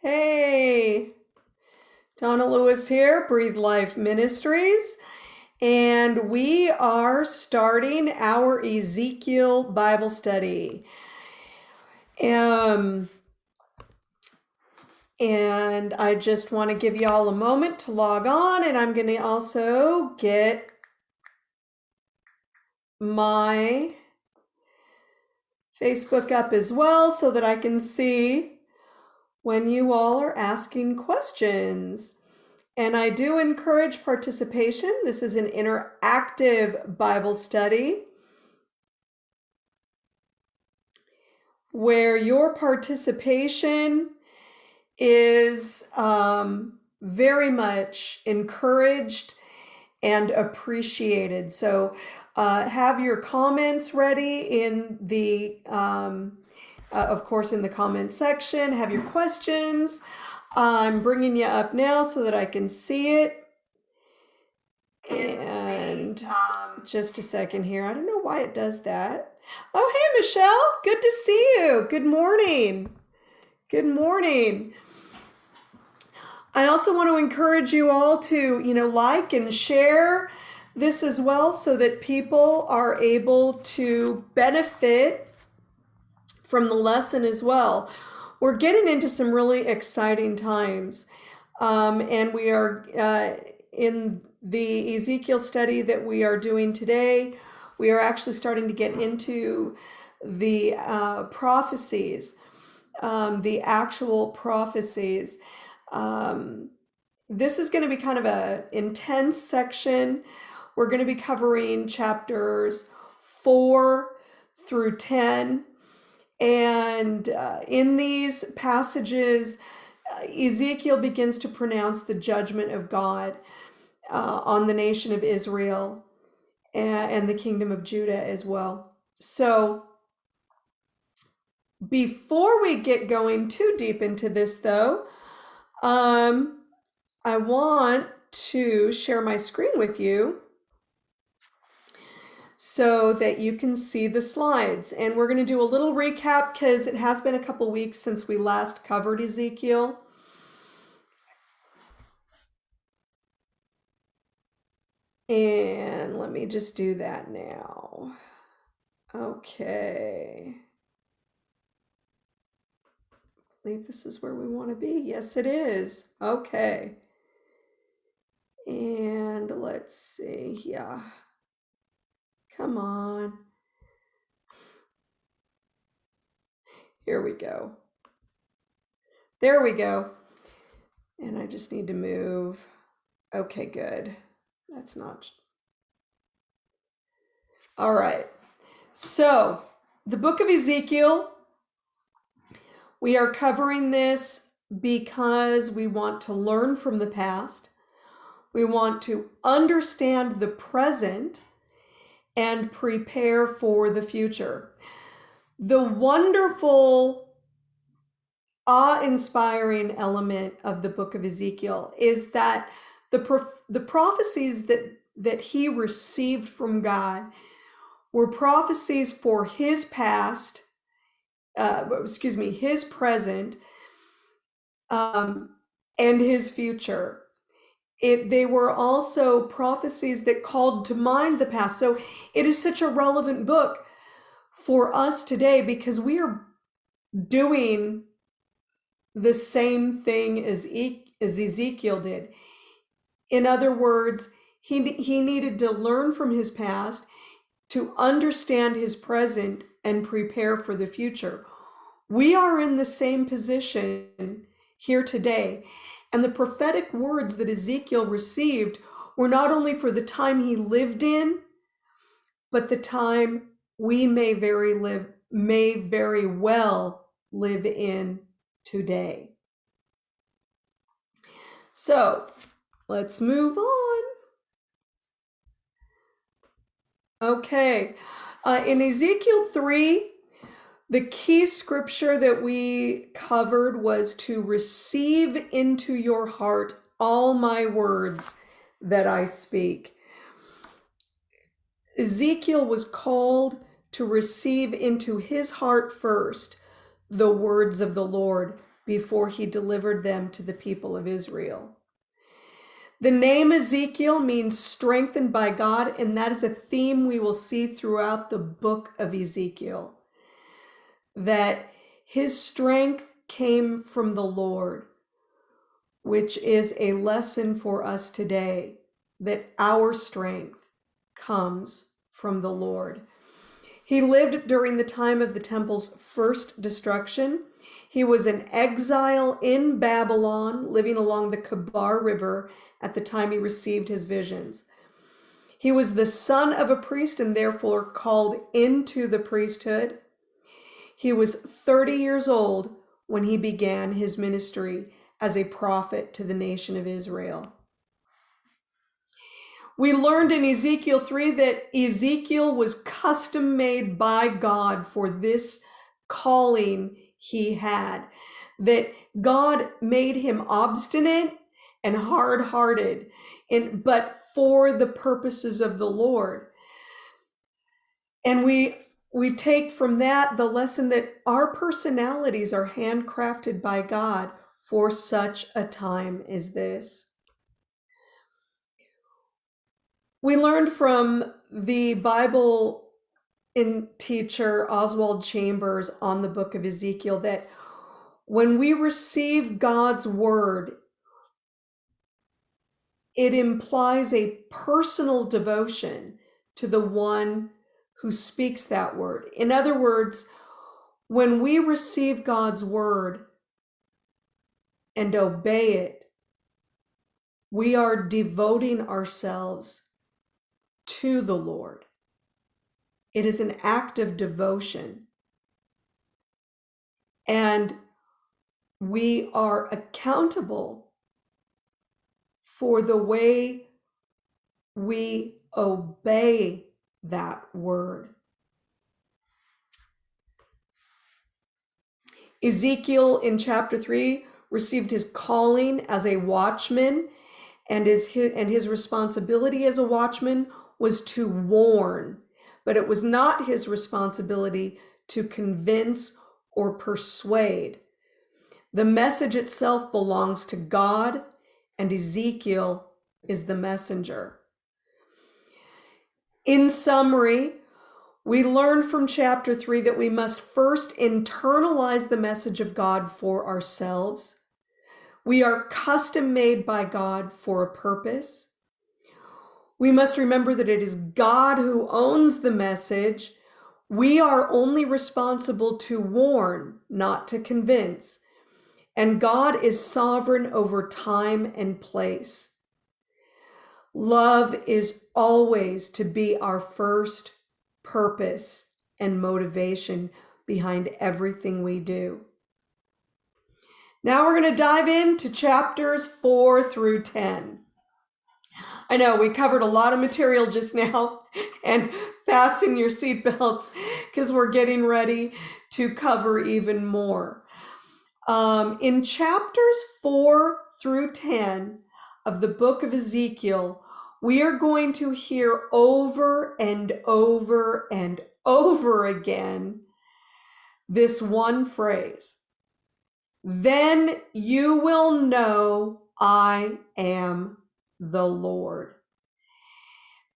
Hey, Donna Lewis here, Breathe Life Ministries, and we are starting our Ezekiel Bible study. Um, and I just want to give you all a moment to log on, and I'm going to also get my Facebook up as well so that I can see when you all are asking questions. And I do encourage participation. This is an interactive Bible study where your participation is um, very much encouraged and appreciated. So uh, have your comments ready in the um, uh, of course, in the comment section. Have your questions. I'm bringing you up now so that I can see it. And just a second here. I don't know why it does that. Oh, hey, Michelle. Good to see you. Good morning. Good morning. I also want to encourage you all to, you know, like and share this as well so that people are able to benefit from the lesson as well. We're getting into some really exciting times. Um, and we are uh, in the Ezekiel study that we are doing today. We are actually starting to get into the uh, prophecies, um, the actual prophecies. Um, this is going to be kind of a intense section. We're going to be covering chapters 4 through 10 and uh, in these passages, uh, Ezekiel begins to pronounce the judgment of God uh, on the nation of Israel and, and the kingdom of Judah as well. So, before we get going too deep into this, though, um, I want to share my screen with you so that you can see the slides. And we're going to do a little recap because it has been a couple weeks since we last covered Ezekiel. And let me just do that now. Okay. I believe this is where we want to be. Yes, it is. Okay. And let's see. Yeah. Come on. Here we go. There we go. And I just need to move. Okay, good. That's not. All right. So, the book of Ezekiel, we are covering this because we want to learn from the past. We want to understand the present and prepare for the future. The wonderful, awe inspiring element of the book of Ezekiel is that the, the prophecies that, that he received from God were prophecies for his past, uh, excuse me, his present, um, and his future it they were also prophecies that called to mind the past. So it is such a relevant book for us today because we are doing the same thing as, e- as Ezekiel did. In other words he he needed to learn from his past to understand his present and prepare for the future. We are in the same position here today and the prophetic words that Ezekiel received were not only for the time he lived in, but the time we may very live may very well live in today. So let's move on. Okay, uh, in Ezekiel 3, the key scripture that we covered was to receive into your heart all my words that I speak. Ezekiel was called to receive into his heart first the words of the Lord before he delivered them to the people of Israel. The name Ezekiel means strengthened by God, and that is a theme we will see throughout the book of Ezekiel. That his strength came from the Lord, which is a lesson for us today that our strength comes from the Lord. He lived during the time of the temple's first destruction. He was an exile in Babylon, living along the Kebar River at the time he received his visions. He was the son of a priest and therefore called into the priesthood. He was 30 years old when he began his ministry as a prophet to the nation of Israel. We learned in Ezekiel 3 that Ezekiel was custom made by God for this calling he had, that God made him obstinate and hard hearted, and but for the purposes of the Lord. And we we take from that the lesson that our personalities are handcrafted by God for such a time as this. We learned from the Bible in teacher Oswald Chambers on the book of Ezekiel that when we receive God's word, it implies a personal devotion to the one who speaks that word. In other words, when we receive God's word and obey it, we are devoting ourselves to the Lord. It is an act of devotion. And we are accountable for the way we obey that word. Ezekiel in chapter 3 received his calling as a watchman and his, and his responsibility as a watchman was to warn, but it was not his responsibility to convince or persuade. The message itself belongs to God, and Ezekiel is the messenger. In summary, we learn from chapter 3 that we must first internalize the message of God for ourselves. We are custom made by God for a purpose. We must remember that it is God who owns the message. We are only responsible to warn, not to convince. And God is sovereign over time and place. Love is always to be our first purpose and motivation behind everything we do. Now we're going to dive into chapters 4 through 10. I know we covered a lot of material just now and fasten your seatbelts because we're getting ready to cover even more. Um, in chapters 4 through 10 of the book of Ezekiel, we are going to hear over and over and over again this one phrase. Then you will know I am the Lord.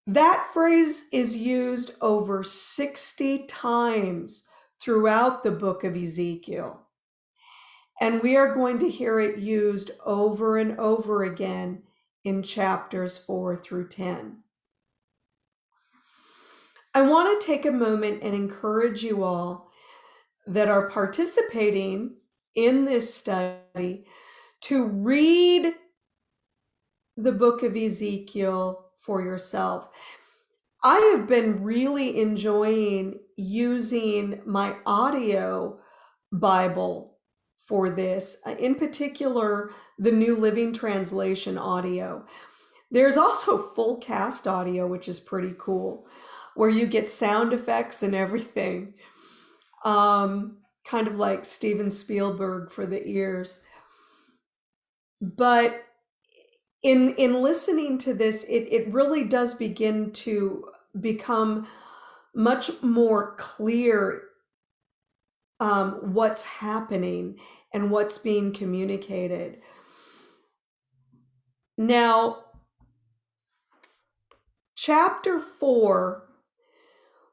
That phrase is used over 60 times throughout the book of Ezekiel. And we are going to hear it used over and over again in chapters 4 through 10. I want to take a moment and encourage you all that are participating in this study to read the book of Ezekiel for yourself. I have been really enjoying using my audio Bible for this, uh, in particular, the New Living Translation audio. There's also full cast audio, which is pretty cool, where you get sound effects and everything. Um, kind of like Steven Spielberg for the ears. But in in listening to this, it, it really does begin to become much more clear um, what's happening and what's being communicated. Now, chapter 4,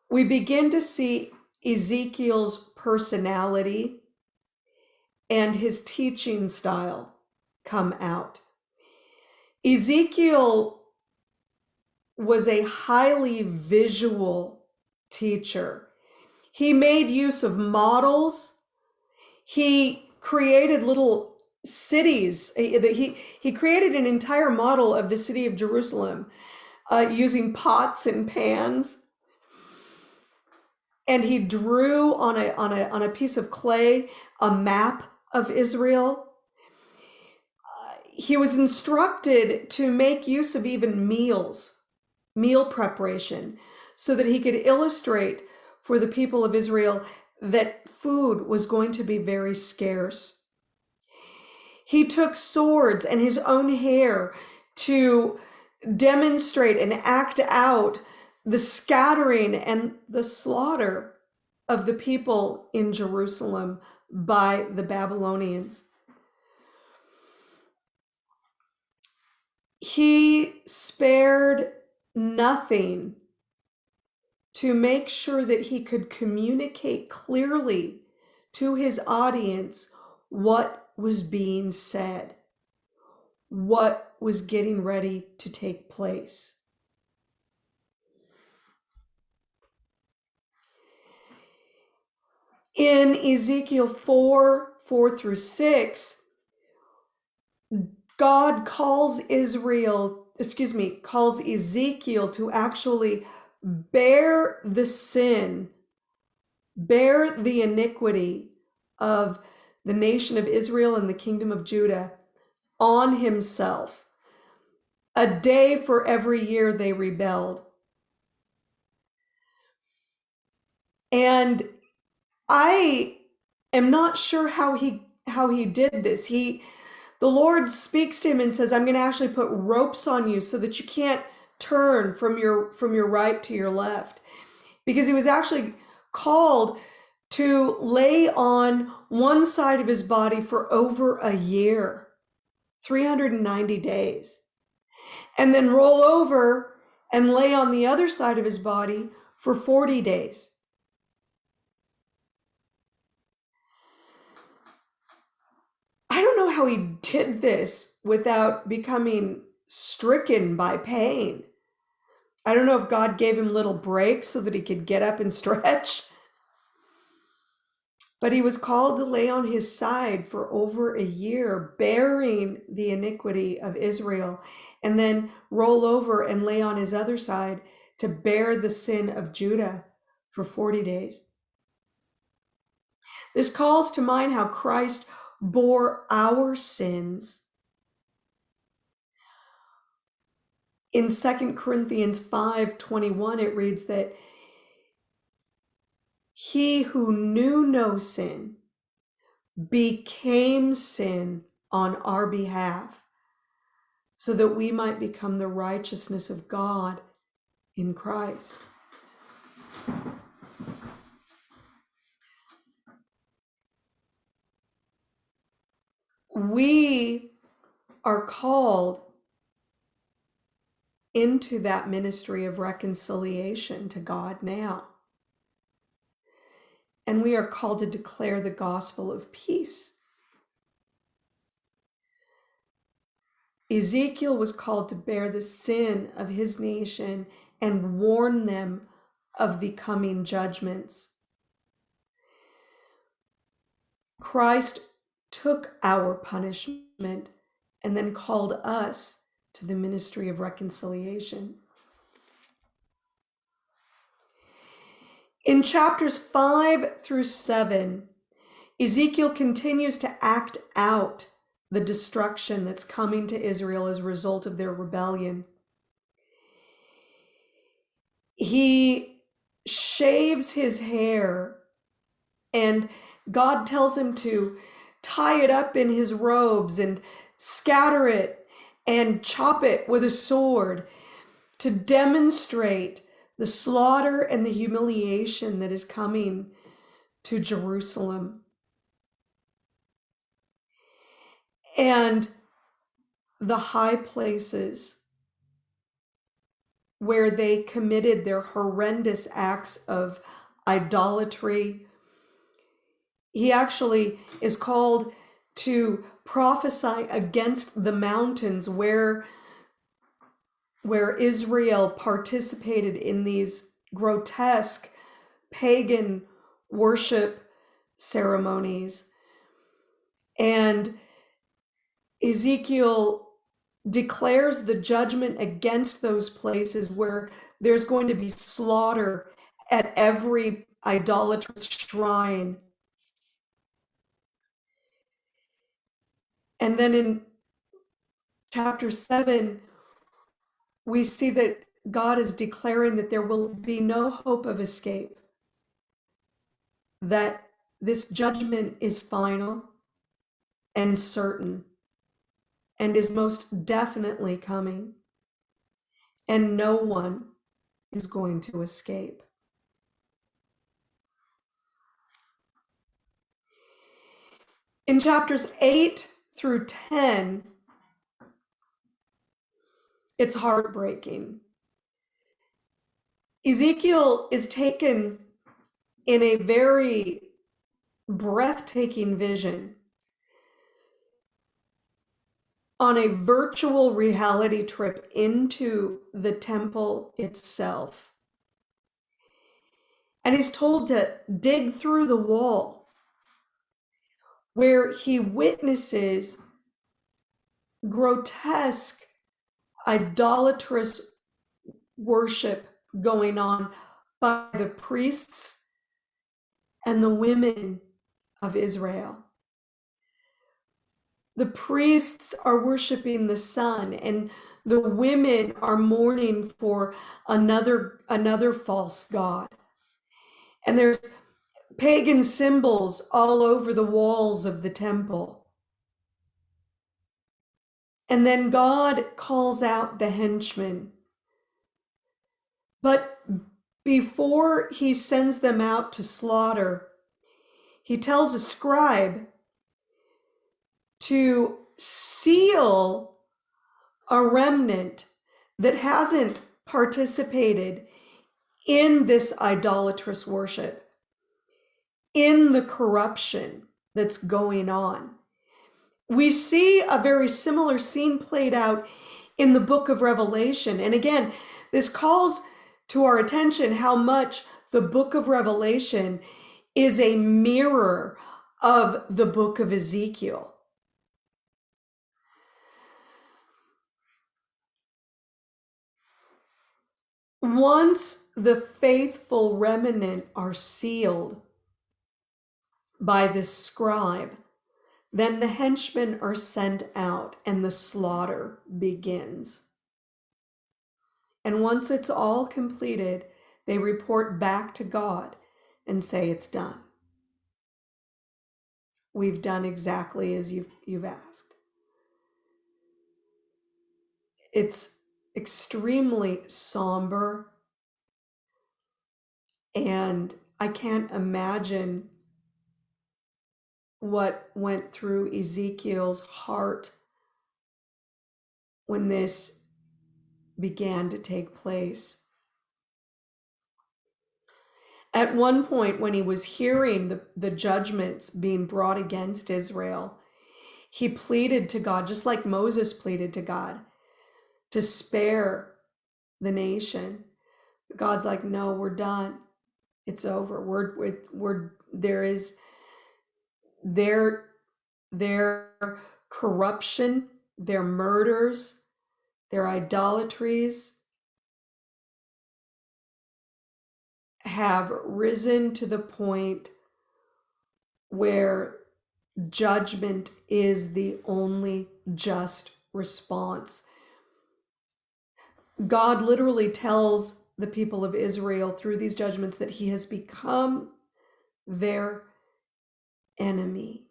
we begin to see Ezekiel's personality and his teaching style come out. Ezekiel was a highly visual teacher. He made use of models. He created little cities. He, he created an entire model of the city of Jerusalem uh, using pots and pans. And he drew on a, on, a, on a piece of clay a map of Israel. Uh, he was instructed to make use of even meals, meal preparation, so that he could illustrate for the people of Israel that food was going to be very scarce. He took swords and his own hair to demonstrate and act out the scattering and the slaughter of the people in Jerusalem by the Babylonians. He spared nothing to make sure that he could communicate clearly to his audience what was being said, what was getting ready to take place. In Ezekiel 4 4 through 6, God calls Israel, excuse me, calls Ezekiel to actually bear the sin, bear the iniquity of the nation of Israel and the kingdom of Judah on himself. A day for every year they rebelled. And I am not sure how he how he did this. He the Lord speaks to him and says, I'm going to actually put ropes on you so that you can't turn from your from your right to your left because he was actually called to lay on one side of his body for over a year 390 days and then roll over and lay on the other side of his body for 40 days I don't know how he did this without becoming stricken by pain. I don't know if God gave him little breaks so that he could get up and stretch. But he was called to lay on his side for over a year, bearing the iniquity of Israel, and then roll over and lay on his other side to bear the sin of Judah for 40 days. This calls to mind how Christ bore our sins in Second Corinthians 5 21, it reads that he who knew no sin became sin on our behalf so that we might become the righteousness of God in Christ. We are called into that ministry of reconciliation to God now. And we are called to declare the gospel of peace. Ezekiel was called to bear the sin of his nation and warn them of the coming judgments. Christ took our punishment and then called us to the ministry of reconciliation. In chapters 5 through 7, Ezekiel continues to act out the destruction that's coming to Israel as a result of their rebellion. He shaves his hair, and God tells him to tie it up in his robes and scatter it and chop it with a sword to demonstrate the slaughter and the humiliation that is coming to Jerusalem. and the high places where they committed their horrendous acts of idolatry. He actually is called to prophesy against the mountains where where Israel participated in these grotesque pagan worship ceremonies. And Ezekiel declares the judgment against those places where there's going to be slaughter at every idolatrous shrine. And then in chapter 7, we see that God is declaring that there will be no hope of escape, that this judgment is final and certain and is most definitely coming, and no one is going to escape. In chapters 8 through 10, it's heartbreaking. Ezekiel is taken in a very breathtaking vision on a virtual reality trip into the temple itself. And he's told to dig through the wall where he witnesses grotesque, idolatrous worship going on by the priests and the women of Israel. The priests are worshiping the sun and the women are mourning for another another false god. And there's pagan symbols all over the walls of the temple. And then God calls out the henchmen. But before he sends them out to slaughter, he tells a scribe to seal a remnant that hasn't participated in this idolatrous worship, in the corruption that's going on. We see a very similar scene played out in the book of Revelation. And again, this calls to our attention how much the book of Revelation is a mirror of the book of Ezekiel. Once the faithful remnant are sealed by the scribe, then the henchmen are sent out and the slaughter begins. And once it's all completed, they report back to God and say it's done. We've done exactly as you've, you've asked. It's extremely somber. And I can't imagine what went through Ezekiel's heart when this began to take place. At one point, when he was hearing the, the judgments being brought against Israel, he pleaded to God, just like Moses pleaded to God, to spare the nation. God's like, no, we're done. It's over. We're, we're, we're there is their their corruption, their murders, their idolatries have risen to the point where judgment is the only just response. God literally tells the people of Israel through these judgments that he has become their enemy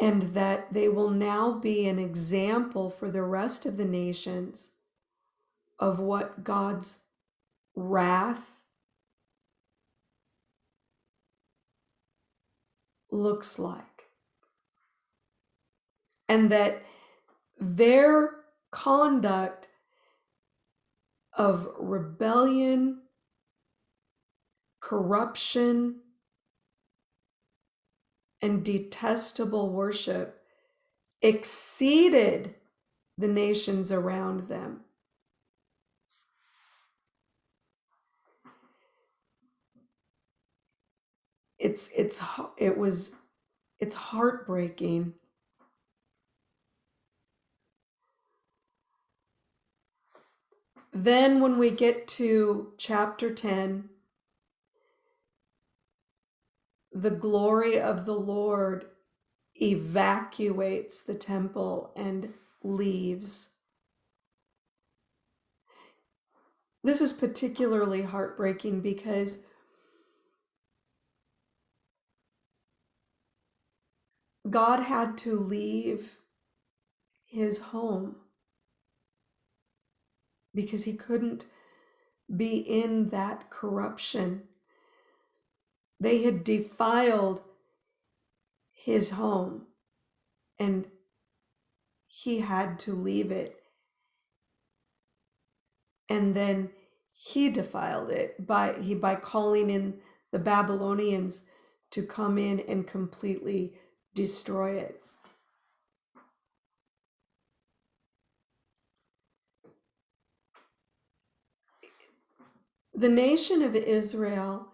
and that they will now be an example for the rest of the nations of what God's wrath looks like. And that their conduct of rebellion, corruption, and detestable worship exceeded the nations around them. It's it's it was it's heartbreaking. Then when we get to chapter 10 the glory of the Lord evacuates the temple and leaves. This is particularly heartbreaking because God had to leave his home because he couldn't be in that corruption. They had defiled his home and he had to leave it. And then he defiled it by he by calling in the Babylonians to come in and completely destroy it. The nation of Israel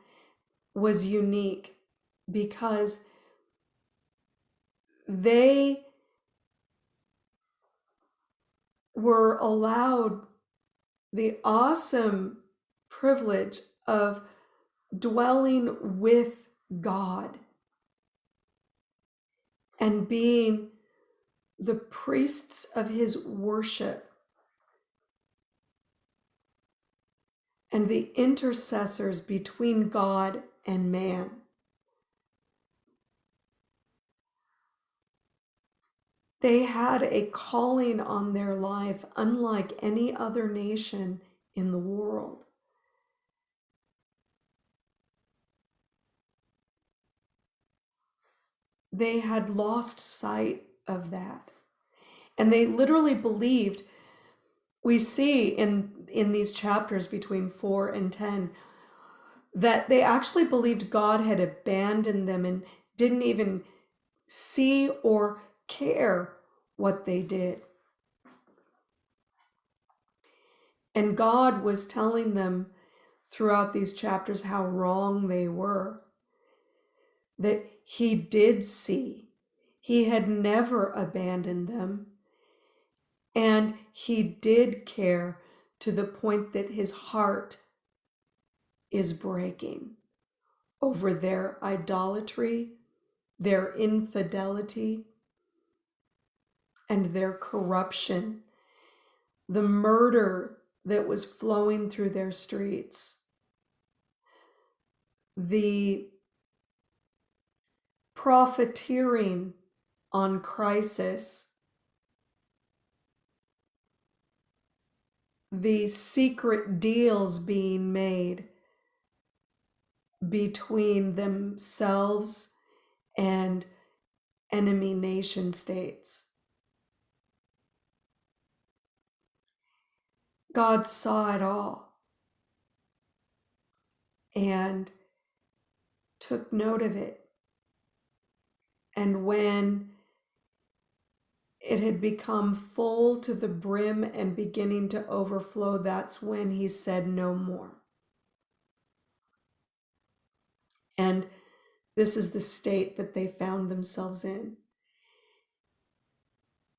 was unique because they were allowed the awesome privilege of dwelling with God and being the priests of his worship and the intercessors between God and man. They had a calling on their life unlike any other nation in the world. They had lost sight of that. And they literally believed, we see in, in these chapters between 4 and 10, that they actually believed God had abandoned them and didn't even see or care what they did. And God was telling them throughout these chapters how wrong they were, that He did see, He had never abandoned them, and He did care to the point that His heart is breaking over their idolatry, their infidelity, and their corruption, the murder that was flowing through their streets, the profiteering on crisis, the secret deals being made between themselves and enemy nation states. God saw it all and took note of it. And when it had become full to the brim and beginning to overflow, that's when he said no more. And this is the state that they found themselves in.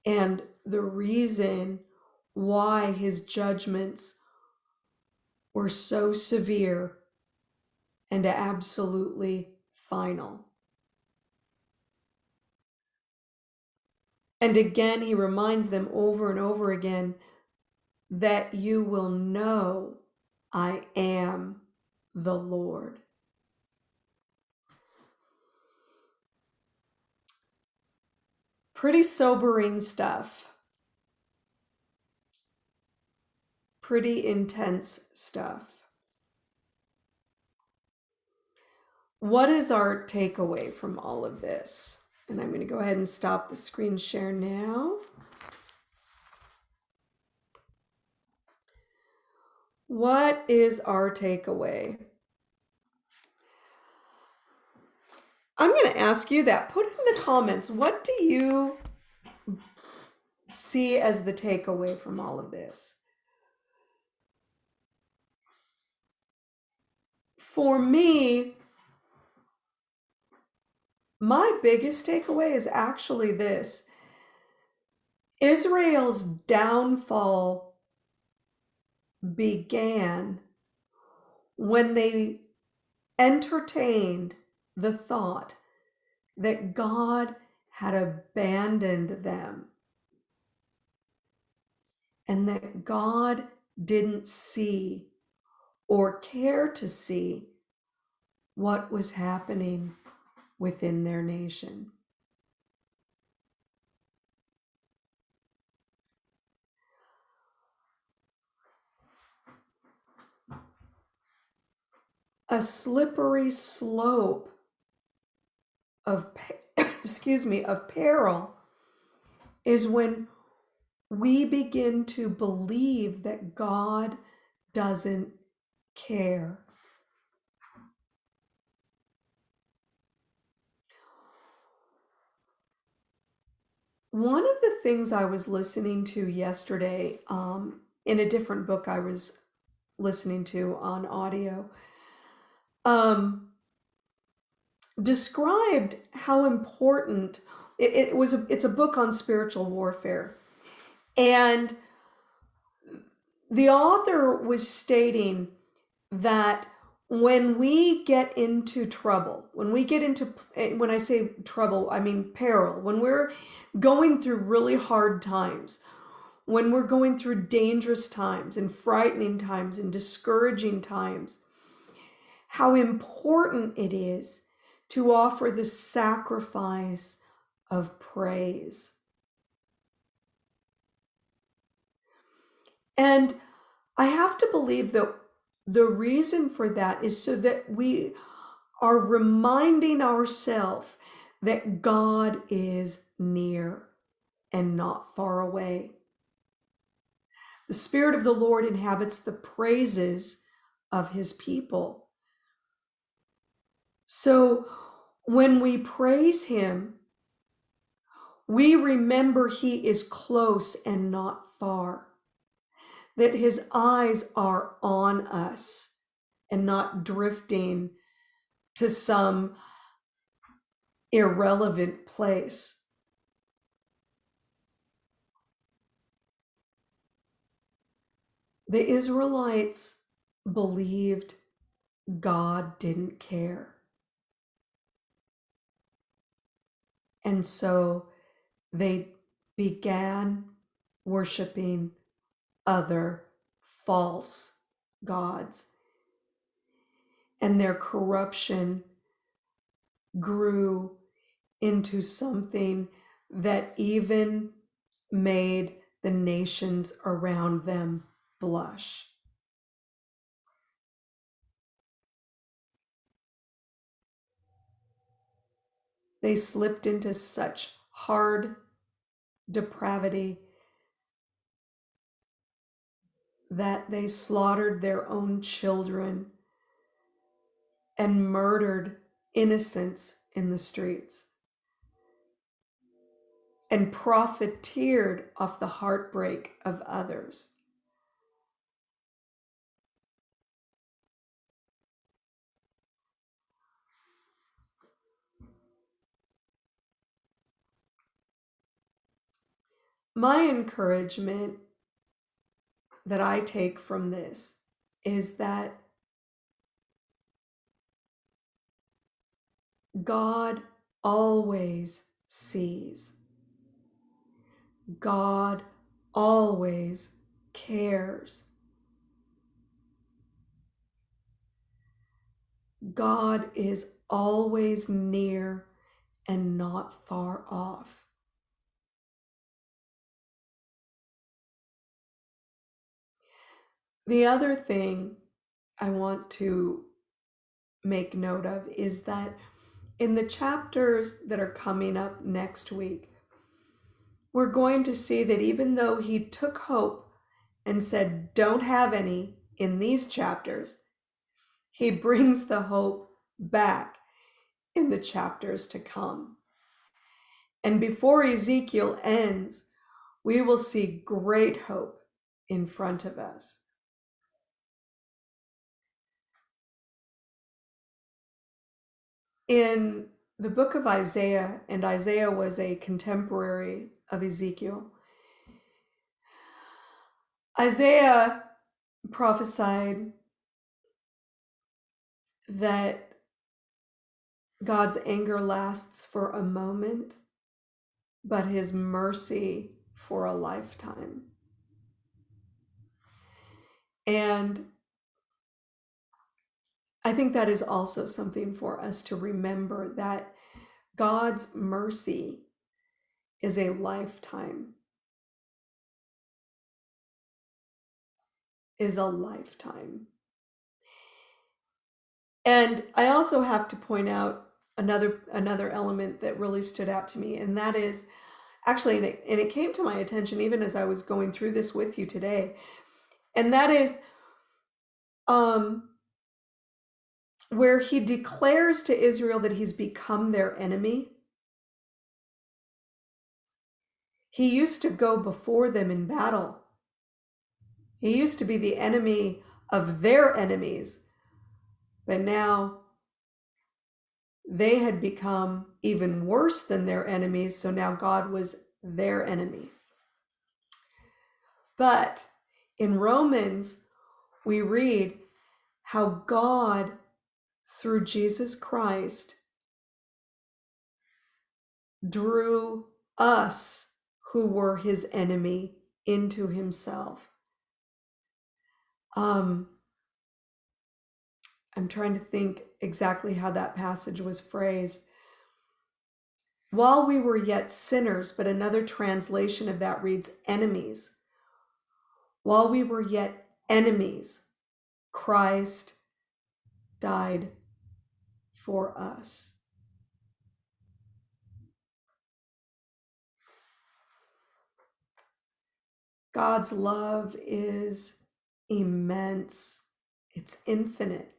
And the reason why his judgments were so severe and absolutely final. And again, he reminds them over and over again that you will know I am the Lord. Pretty sobering stuff. Pretty intense stuff. what is our takeaway from all of this? And I'm going to go ahead and stop the screen share now. What is our takeaway? I'm going to ask you that. Put in the comments. What do you see as the takeaway from all of this? For me, my biggest takeaway is actually this. Israel's downfall began when they entertained the thought that God had abandoned them and that God didn't see or care to see what was happening within their nation. A slippery slope of excuse me of peril is when we begin to believe that God doesn't care. One of the things I was listening to yesterday um, in a different book I was listening to on audio um, described how important it, it was. A, it's a book on spiritual warfare, and the author was stating that when we get into trouble, when we get into, eh, when I say trouble, I mean peril, when we're going through really hard times, when we're going through dangerous times and frightening times and discouraging times, how important it is to offer the sacrifice of praise. And I have to believe that the reason for that is so that we are reminding ourselves that God is near and not far away. The Spirit of the Lord inhabits the praises of his people. So when we praise him, we remember he is close and not far that his eyes are on us and not drifting to some irrelevant place. The Israelites believed God didn't care. And so they began worshiping other false gods. And their corruption grew into something that even made the nations around them blush. They slipped into such hard depravity that they slaughtered their own children and murdered innocents in the streets and profiteered off the heartbreak of others. My encouragement that I take from this is that God always sees. God always cares. God is always near and not far off. The other thing I want to make note of is that in the chapters that are coming up next week, we're going to see that even though he took hope and said, don't have any in these chapters, he brings the hope back in the chapters to come. And before Ezekiel ends, we will see great hope in front of us. In the book of Isaiah, and Isaiah was a contemporary of Ezekiel, Isaiah prophesied that God's anger lasts for a moment, but his mercy for a lifetime. And I think that is also something for us to remember that God's mercy is a lifetime. Is a lifetime. And I also have to point out another another element that really stood out to me, and that is actually, and it, and it came to my attention even as I was going through this with you today, and that is um, where he declares to Israel that he's become their enemy. He used to go before them in battle. He used to be the enemy of their enemies but now they had become even worse than their enemies. So now God was their enemy. But in Romans, we read how God, through Jesus Christ, drew us who were his enemy into himself. Um, I'm trying to think exactly how that passage was phrased. While we were yet sinners, but another translation of that reads enemies. While we were yet enemies, Christ died for us. God's love is immense, it's infinite.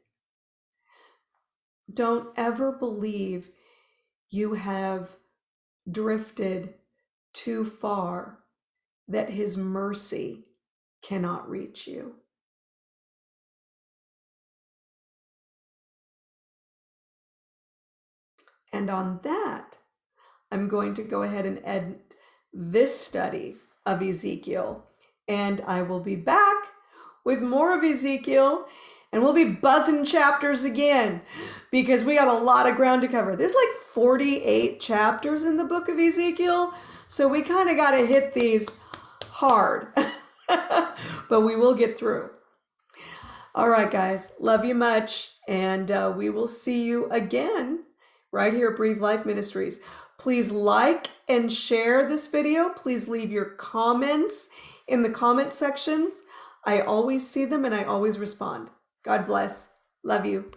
Don't ever believe you have drifted too far that his mercy cannot reach you. And on that, I'm going to go ahead and end this study of Ezekiel. And I will be back with more of Ezekiel and we'll be buzzing chapters again because we got a lot of ground to cover. There's like 48 chapters in the book of Ezekiel, so we kind of got to hit these hard, but we will get through. All right, guys, love you much, and uh, we will see you again right here at Breathe Life Ministries. Please like and share this video. Please leave your comments in the comment sections. I always see them and I always respond. God bless. Love you.